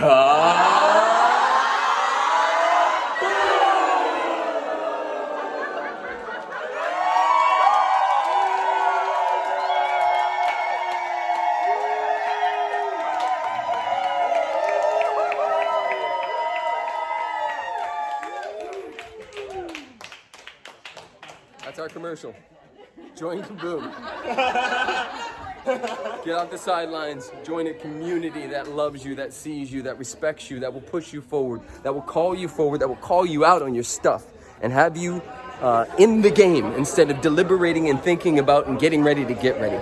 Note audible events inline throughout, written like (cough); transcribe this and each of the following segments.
That's our commercial. Join Kaboom. (laughs) (laughs) Get off the sidelines. Join a community that loves you, that sees you, that respects you, that will push you forward, that will call you forward, that will call you out on your stuff and have you uh, in the game instead of deliberating and thinking about and getting ready to get ready.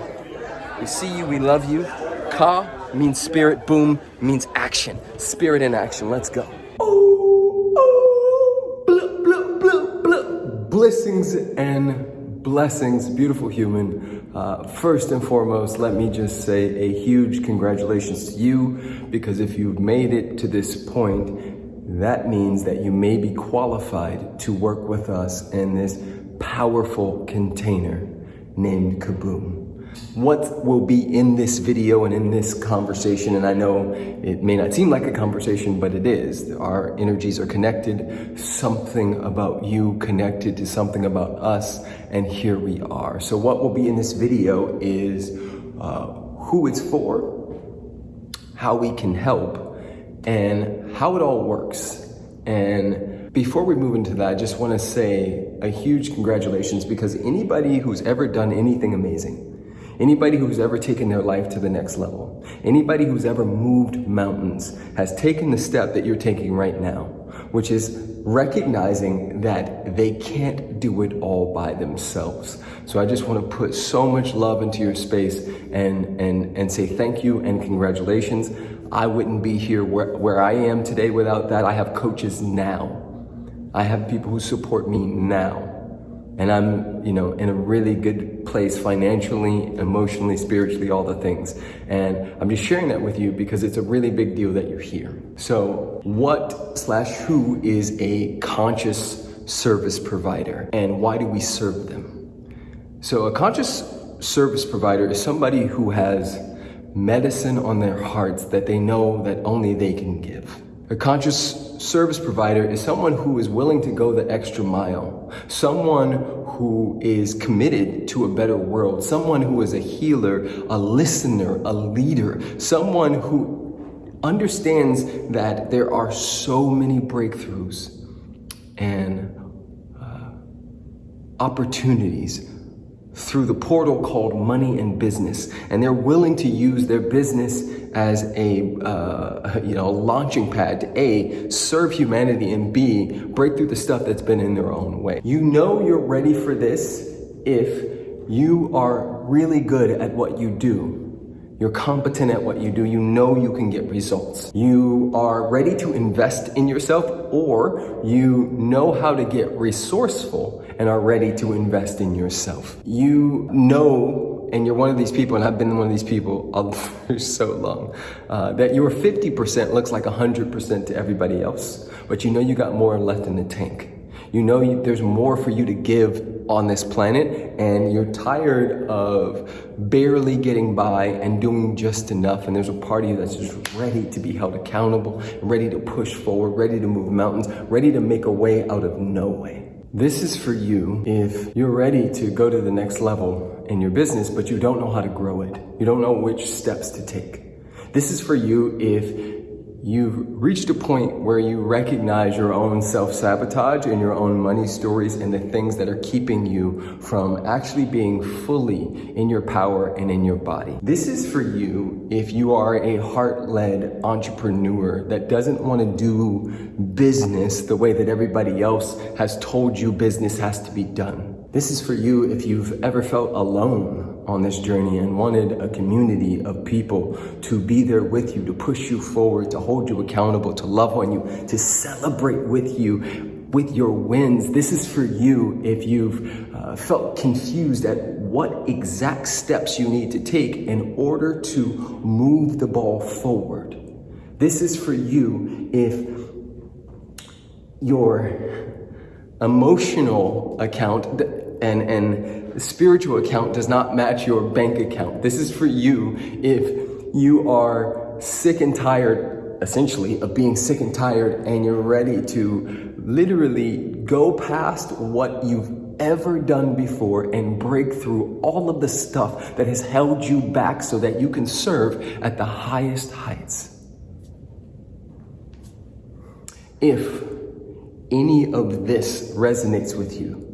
We see you, we love you. Ka means spirit, boom means action. Spirit in action. Let's go. Blessings and blessings, beautiful human. Uh, first and foremost, let me just say a huge congratulations to you because if you've made it to this point, that means that you may be qualified to work with us in this powerful container named Kaboom what will be in this video and in this conversation, and I know it may not seem like a conversation, but it is. Our energies are connected, something about you connected to something about us, and here we are. So what will be in this video is uh, who it's for, how we can help, and how it all works. And before we move into that, I just want to say a huge congratulations because anybody who's ever done anything amazing, Anybody who's ever taken their life to the next level, anybody who's ever moved mountains has taken the step that you're taking right now, which is recognizing that they can't do it all by themselves. So I just want to put so much love into your space and, and, and say thank you and congratulations. I wouldn't be here where, where I am today without that. I have coaches now. I have people who support me now and I'm, you know, in a really good place financially, emotionally, spiritually, all the things. And I'm just sharing that with you because it's a really big deal that you're here. So what slash who is a conscious service provider and why do we serve them? So a conscious service provider is somebody who has medicine on their hearts that they know that only they can give. A conscious service provider is someone who is willing to go the extra mile, someone who is committed to a better world, someone who is a healer, a listener, a leader, someone who understands that there are so many breakthroughs and uh, opportunities through the portal called money and business and they're willing to use their business as a uh, you know launching pad to a serve humanity and b break through the stuff that's been in their own way you know you're ready for this if you are really good at what you do you're competent at what you do. You know you can get results. You are ready to invest in yourself or you know how to get resourceful and are ready to invest in yourself. You know, and you're one of these people, and I've been one of these people (laughs) for so long, uh, that your 50% looks like 100% to everybody else, but you know you got more left in the tank. You know you, there's more for you to give on this planet and you're tired of barely getting by and doing just enough and there's a part of you that's just ready to be held accountable, ready to push forward, ready to move mountains, ready to make a way out of no way. This is for you if you're ready to go to the next level in your business, but you don't know how to grow it. You don't know which steps to take. This is for you if you've reached a point where you recognize your own self-sabotage and your own money stories and the things that are keeping you from actually being fully in your power and in your body. This is for you if you are a heart-led entrepreneur that doesn't want to do business the way that everybody else has told you business has to be done. This is for you if you've ever felt alone on this journey and wanted a community of people to be there with you, to push you forward, to hold you accountable, to love on you, to celebrate with you with your wins. This is for you if you've uh, felt confused at what exact steps you need to take in order to move the ball forward. This is for you if your emotional account and, and spiritual account does not match your bank account. This is for you if you are sick and tired essentially of being sick and tired and you're ready to literally go past what you've ever done before and break through all of the stuff that has held you back so that you can serve at the highest heights. If any of this resonates with you,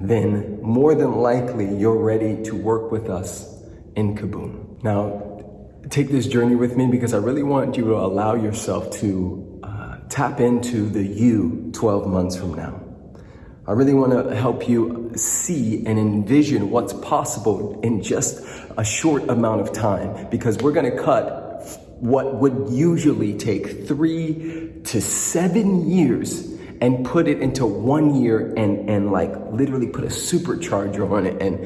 then more than likely you're ready to work with us in Kaboom. Now, take this journey with me because I really want you to allow yourself to uh, tap into the you 12 months from now. I really want to help you see and envision what's possible in just a short amount of time because we're going to cut what would usually take three to seven years and put it into one year and, and like literally put a supercharger on it and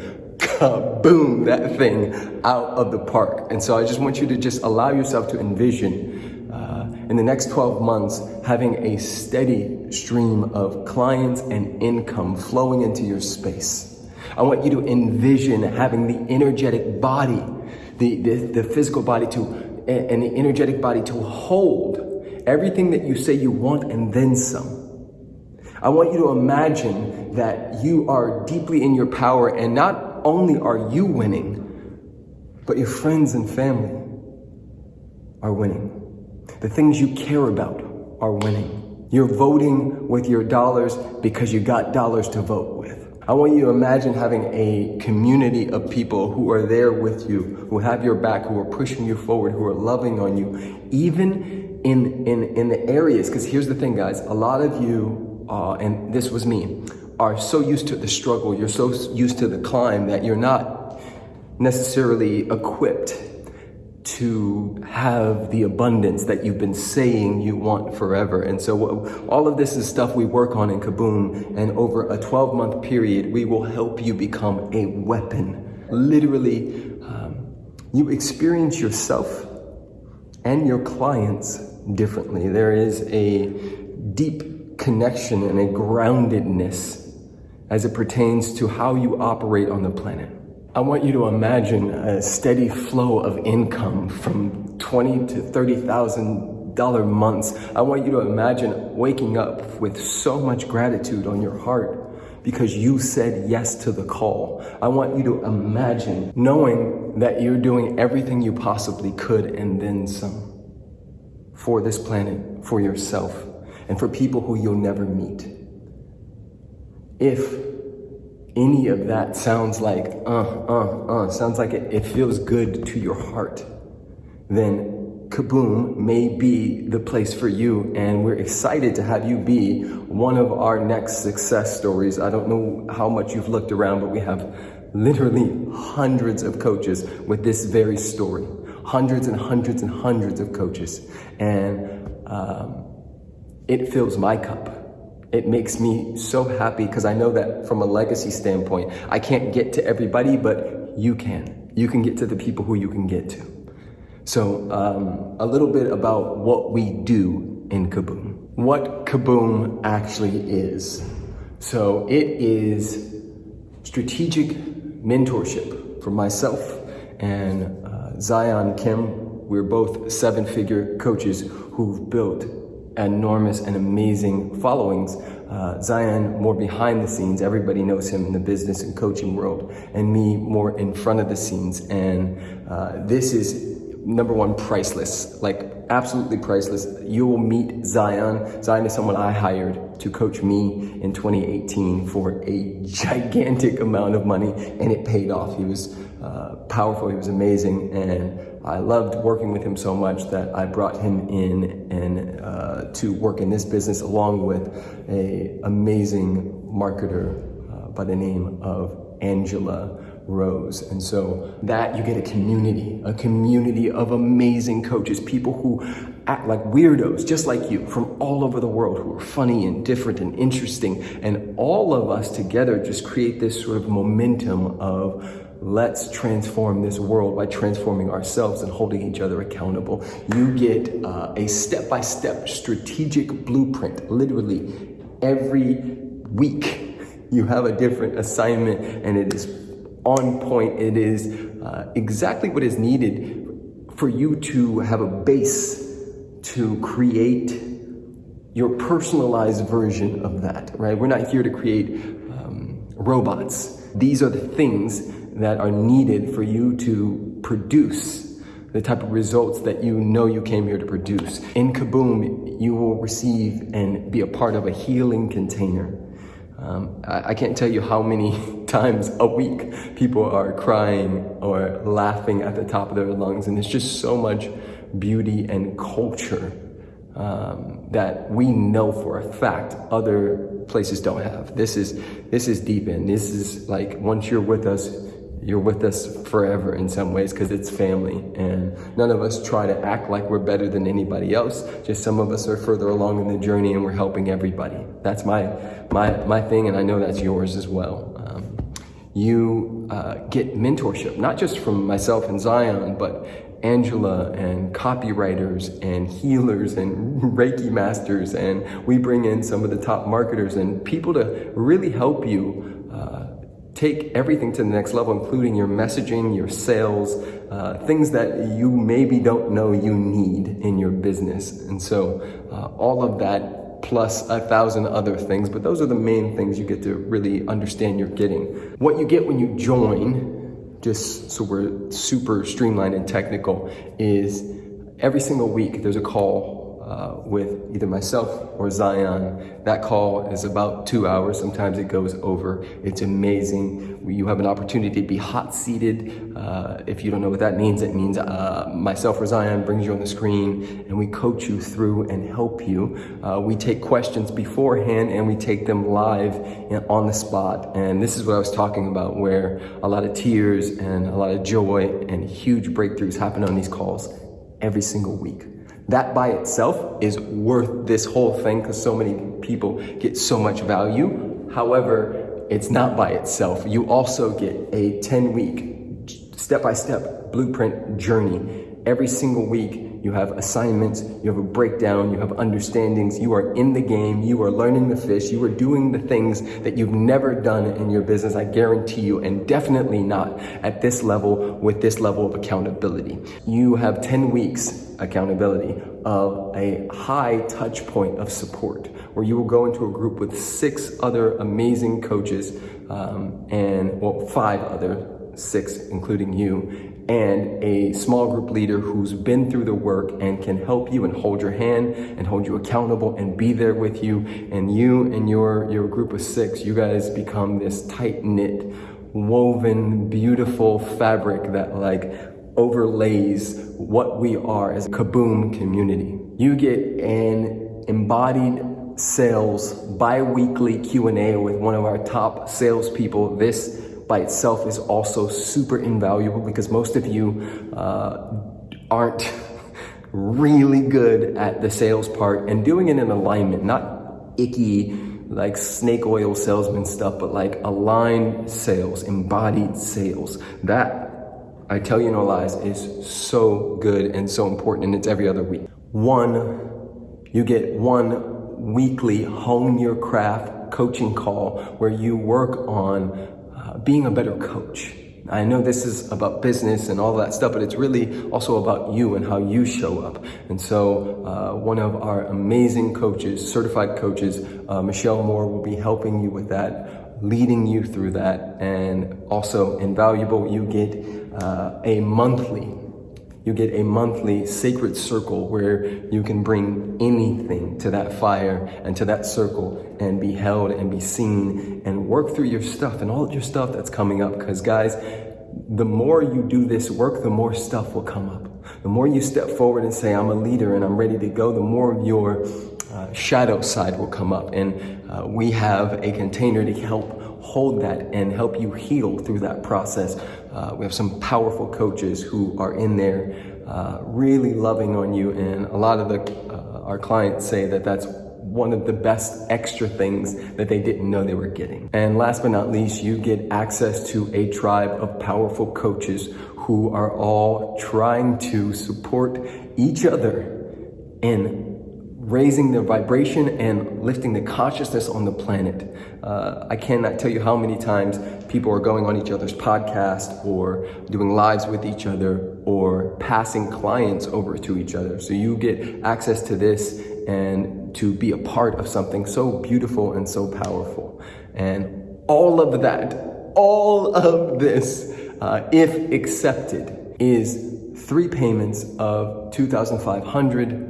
boom, that thing out of the park. And so I just want you to just allow yourself to envision uh, in the next 12 months having a steady stream of clients and income flowing into your space. I want you to envision having the energetic body, the, the, the physical body to, and the energetic body to hold everything that you say you want and then some. I want you to imagine that you are deeply in your power and not only are you winning, but your friends and family are winning. The things you care about are winning. You're voting with your dollars because you got dollars to vote with. I want you to imagine having a community of people who are there with you, who have your back, who are pushing you forward, who are loving on you, even in, in, in the areas. Because here's the thing, guys, a lot of you uh, and this was me, are so used to the struggle, you're so used to the climb that you're not necessarily equipped to have the abundance that you've been saying you want forever. And so all of this is stuff we work on in Kaboom. And over a 12 month period, we will help you become a weapon. Literally, um, you experience yourself and your clients differently. There is a deep connection and a groundedness as it pertains to how you operate on the planet. I want you to imagine a steady flow of income from twenty to thirty thousand dollar months. I want you to imagine waking up with so much gratitude on your heart because you said yes to the call. I want you to imagine knowing that you're doing everything you possibly could and then some for this planet, for yourself, and for people who you'll never meet. If any of that sounds like, uh, uh, uh, sounds like it, it feels good to your heart, then Kaboom may be the place for you. And we're excited to have you be one of our next success stories. I don't know how much you've looked around, but we have literally hundreds of coaches with this very story. Hundreds and hundreds and hundreds of coaches. And um, it fills my cup. It makes me so happy because I know that from a legacy standpoint, I can't get to everybody, but you can. You can get to the people who you can get to. So, um, a little bit about what we do in Kaboom. What Kaboom actually is. So, it is strategic mentorship for myself and uh, Zion Kim. We're both seven figure coaches who've built enormous and amazing followings. Uh, Zion more behind the scenes. Everybody knows him in the business and coaching world, and me more in front of the scenes. And uh, this is number one, priceless. Like absolutely priceless. You will meet Zion. Zion is someone I hired to coach me in 2018 for a gigantic amount of money, and it paid off. He was uh, powerful. He was amazing, and I loved working with him so much that I brought him in and uh, to work in this business along with a amazing marketer uh, by the name of Angela Rose. And so that you get a community, a community of amazing coaches, people who act like weirdos, just like you, from all over the world, who are funny and different and interesting. And all of us together just create this sort of momentum of let's transform this world by transforming ourselves and holding each other accountable. You get uh, a step by step strategic blueprint, literally every week. (laughs) You have a different assignment and it is on point. It is uh, exactly what is needed for you to have a base to create your personalized version of that, right? We're not here to create um, robots. These are the things that are needed for you to produce the type of results that you know you came here to produce. In Kaboom, you will receive and be a part of a healing container. Um, I, I, can't tell you how many (laughs) times a week people are crying or laughing at the top of their lungs, and it's just so much beauty and culture um, that we know for a fact other places don't have. This is this is deep in. This is like once you're with us, you're with us forever in some ways because it's family and none of us try to act like we're better than anybody else. Just some of us are further along in the journey and we're helping everybody. That's my my my thing and i know that's yours as well. Um, you uh, get mentorship not just from myself and zion but Angela and copywriters and healers and (laughs) Reiki masters and we bring in some of the top marketers and people to really help you uh, take everything to the next level, including your messaging, your sales, uh, things that you maybe don't know you need in your business. And so uh, all of that plus a thousand other things, but those are the main things you get to really understand you're getting. What you get when you join, just so we're super streamlined and technical, is every single week there's a call uh, with either myself or Zion. That call is about two hours. Sometimes it goes over. It's amazing. You have an opportunity to be hot seated. Uh, if you don't know what that means, it means uh, myself or Zion brings you on the screen and we coach you through and help you. Uh, we take questions beforehand and we take them live on the spot. And this is what I was talking about, where a lot of tears and a lot of joy and huge breakthroughs happen on these calls every single week. That by itself is worth this whole thing because so many people get so much value. However, it's not by itself. You also get a 10 week step by step blueprint journey every single week you have assignments, you have a breakdown, you have understandings, you are in the game, you are learning the fish, you are doing the things that you've never done in your business, I guarantee you, and definitely not at this level with this level of accountability. You have 10 weeks accountability of a high touch point of support where you will go into a group with six other amazing coaches um, and well, five other six, including you, and a small group leader who's been through the work and can help you and hold your hand and hold you accountable and be there with you. And you and your, your group of six, you guys become this tight knit, woven, beautiful fabric that like overlays what we are as a Kaboom community. You get an embodied sales bi-weekly Q&A with one of our top salespeople. This by itself is also super invaluable because most of you uh, aren't (laughs) really good at the sales part and doing it in alignment, not icky, like snake oil salesman stuff, but like aligned sales, embodied sales. That, I tell you no lies, is so good and so important and it's every other week. One, you get one weekly hone your craft coaching call where you work on being a better coach. I know this is about business and all that stuff, but it's really also about you and how you show up. And so, uh, one of our amazing coaches, certified coaches, uh, Michelle Moore, will be helping you with that, leading you through that, and also invaluable. You get uh, a monthly you get a monthly sacred circle where you can bring anything to that fire and to that circle and be held and be seen and work through your stuff and all your stuff that's coming up. Because, guys, the more you do this work, the more stuff will come up. The more you step forward and say, I'm a leader and I'm ready to go, the more of your uh, shadow side will come up. And uh, we have a container to help hold that and help you heal through that process. Uh, we have some powerful coaches who are in there uh, really loving on you. And a lot of the, uh, our clients say that that's one of the best extra things that they didn't know they were getting. And last but not least, you get access to a tribe of powerful coaches who are all trying to support each other in raising the vibration and lifting the consciousness on the planet. Uh, I cannot tell you how many times people are going on each other's podcast or doing lives with each other or passing clients over to each other. So you get access to this and to be a part of something so beautiful and so powerful. And all of that, all of this, uh, if accepted, is three payments of 2,500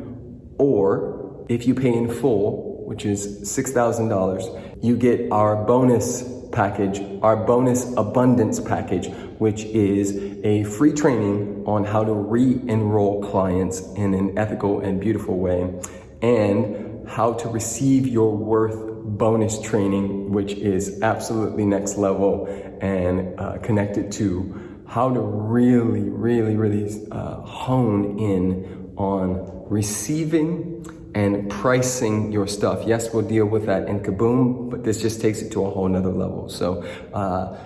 or if you pay in full, which is $6,000, you get our bonus package, our bonus abundance package, which is a free training on how to re-enroll clients in an ethical and beautiful way and how to receive your worth bonus training, which is absolutely next level and uh, connected to how to really, really, really uh, hone in on receiving and pricing your stuff. Yes, we'll deal with that in Kaboom, but this just takes it to a whole nother level. So uh,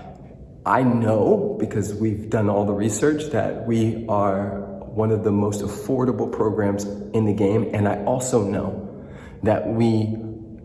I know because we've done all the research that we are one of the most affordable programs in the game. And I also know that we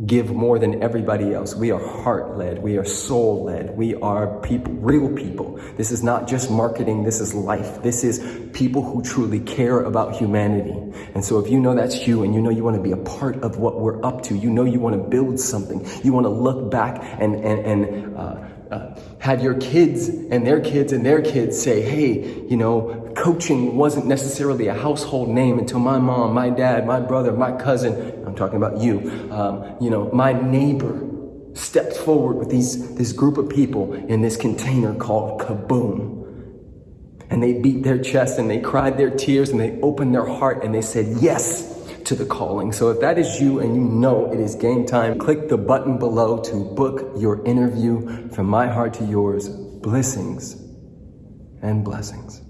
give more than everybody else. We are heart led. We are soul led. We are people, real people. This is not just marketing. This is life. This is people who truly care about humanity. And so if you know that's you and you know you want to be a part of what we're up to, you know you want to build something, you want to look back and, and, and, uh, uh, had your kids and their kids and their kids say, hey, you know, coaching wasn't necessarily a household name until my mom, my dad, my brother, my cousin, I'm talking about you, um, you know, my neighbor stepped forward with these, this group of people in this container called Kaboom. And they beat their chest and they cried their tears and they opened their heart and they said, yes, to the calling. So if that is you and you know it is game time, click the button below to book your interview from my heart to yours. Blessings and blessings.